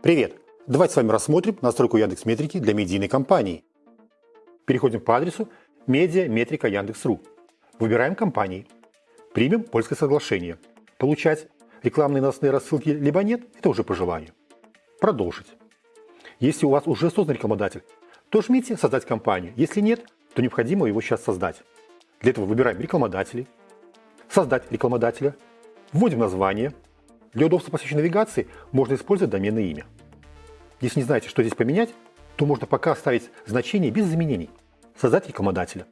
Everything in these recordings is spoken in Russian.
Привет! Давайте с вами рассмотрим настройку Яндекс Метрики для медийной компании. Переходим по адресу Медиа Метрика Яндекс.ру. Выбираем компании. Примем польское соглашение. Получать рекламные новостные рассылки либо нет, это уже по желанию. Продолжить. Если у вас уже создан рекламодатель, то жмите «Создать компанию». Если нет, то необходимо его сейчас создать. Для этого выбираем рекламодатели, создать рекламодателя, вводим название – для удобства посещения навигации можно использовать доменное имя. Если не знаете, что здесь поменять, то можно пока оставить значение без изменений. Создать рекламодателя.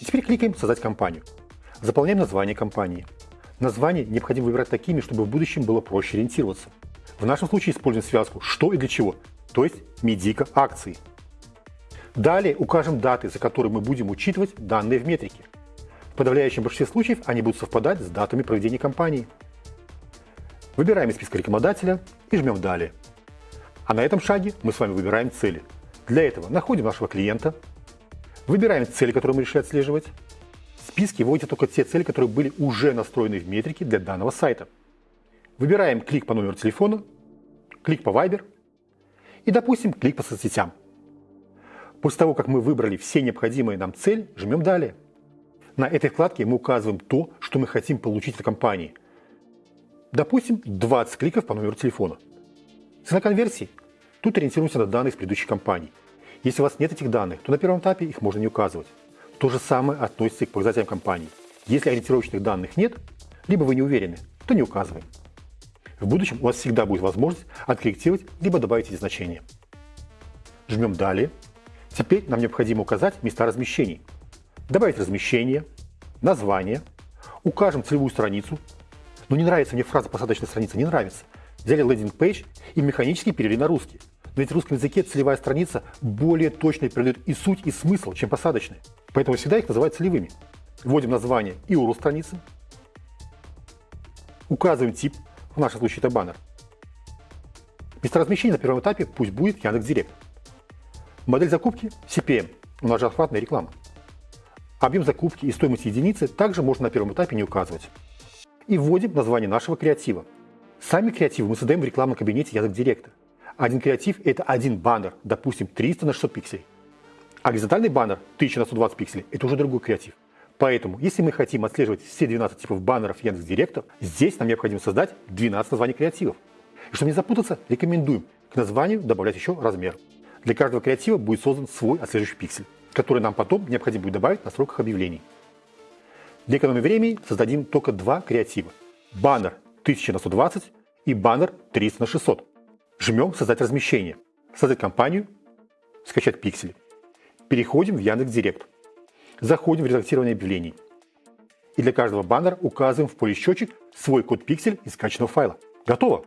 И теперь кликаем «Создать компанию». Заполняем название компании. Название необходимо выбирать такими, чтобы в будущем было проще ориентироваться. В нашем случае используем связку «что» и «для чего», то есть медика акции. Далее укажем даты, за которые мы будем учитывать данные в метрике – в подавляющем большинстве случаев они будут совпадать с датами проведения кампании. Выбираем из списка рекламодателя и жмем «Далее». А на этом шаге мы с вами выбираем цели. Для этого находим нашего клиента, выбираем цели, которые мы решили отслеживать. В списке вводите только те цели, которые были уже настроены в метрике для данного сайта. Выбираем клик по номеру телефона, клик по Viber и, допустим, клик по соцсетям. После того, как мы выбрали все необходимые нам цели, жмем «Далее». На этой вкладке мы указываем то, что мы хотим получить от компании. Допустим, 20 кликов по номеру телефона. Цена конверсии. Тут ориентируемся на данные из предыдущих компаний. Если у вас нет этих данных, то на первом этапе их можно не указывать. То же самое относится и к показателям компании. Если ориентировочных данных нет, либо вы не уверены, то не указываем. В будущем у вас всегда будет возможность откорректировать либо добавить эти значения. Жмем «Далее». Теперь нам необходимо указать места размещений – добавить размещение, название, укажем целевую страницу. Но не нравится мне фраза «посадочная страница», не нравится. Взяли лендинг-пейдж и механически перевели на русский. Но ведь в русском языке целевая страница более точно передает и суть, и смысл, чем посадочная. Поэтому всегда их называют целевыми. Вводим название и URL страницы. Указываем тип, в нашем случае это баннер. Место размещения на первом этапе пусть будет Яндекс.Директ. Модель закупки – CPM, у нас же охватная реклама. Объем закупки и стоимость единицы также можно на первом этапе не указывать. И вводим название нашего креатива. Сами креативы мы создаем в рекламном кабинете Яндекс.Директа. Один креатив – это один баннер, допустим, 300 на 600 пикселей. А горизонтальный баннер 1000 на 120 пикселей – это уже другой креатив. Поэтому, если мы хотим отслеживать все 12 типов баннеров Яндекс.Директа, здесь нам необходимо создать 12 названий креативов. И чтобы не запутаться, рекомендуем к названию добавлять еще размер. Для каждого креатива будет создан свой отслеживающий пиксель которые нам потом необходимо будет добавить на строках объявлений. Для экономии времени создадим только два креатива. Баннер 1000 на 120 и баннер 300 на 600. Жмем «Создать размещение», «Создать компанию», «Скачать пиксели». Переходим в Яндекс.Директ. Заходим в редактирование объявлений. И для каждого баннера указываем в поле счетчик свой код пиксель из скачанного файла. Готово!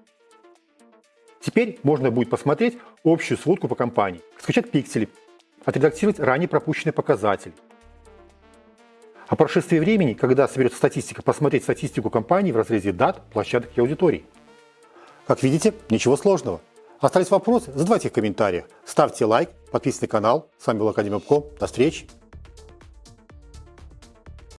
Теперь можно будет посмотреть общую сводку по компании, скачать пиксели, отредактировать ранее пропущенный показатель. О прошествии времени, когда соберется статистика, посмотреть статистику компании в разрезе дат, площадок и аудиторий. Как видите, ничего сложного. Остались вопросы? Задавайте их в комментариях. Ставьте лайк, подписывайтесь на канал. С вами был Академия До встречи!